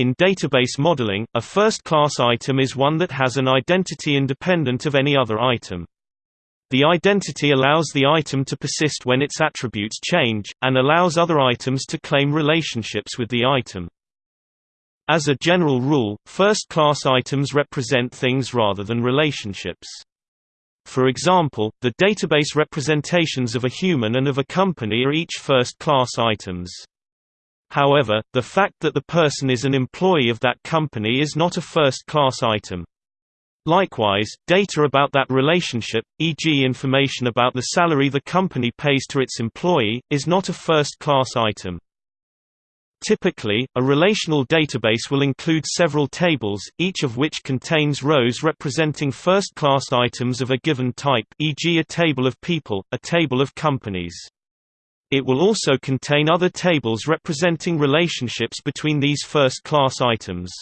In database modeling, a first-class item is one that has an identity independent of any other item. The identity allows the item to persist when its attributes change, and allows other items to claim relationships with the item. As a general rule, first-class items represent things rather than relationships. For example, the database representations of a human and of a company are each first-class items. However, the fact that the person is an employee of that company is not a first-class item. Likewise, data about that relationship, e.g. information about the salary the company pays to its employee, is not a first-class item. Typically, a relational database will include several tables, each of which contains rows representing first-class items of a given type e.g. a table of people, a table of companies. It will also contain other tables representing relationships between these first-class items.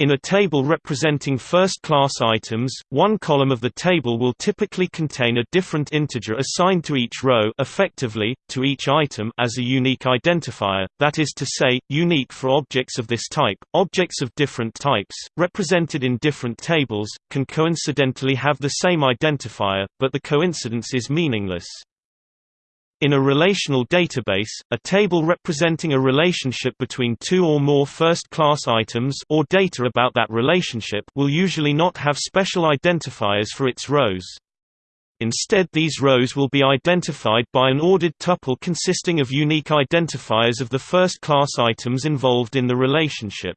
In a table representing first-class items, one column of the table will typically contain a different integer assigned to each row effectively, to each item as a unique identifier, that is to say, unique for objects of this type. Objects of different types, represented in different tables, can coincidentally have the same identifier, but the coincidence is meaningless. In a relational database, a table representing a relationship between two or more first-class items or data about that relationship will usually not have special identifiers for its rows. Instead these rows will be identified by an ordered tuple consisting of unique identifiers of the first-class items involved in the relationship.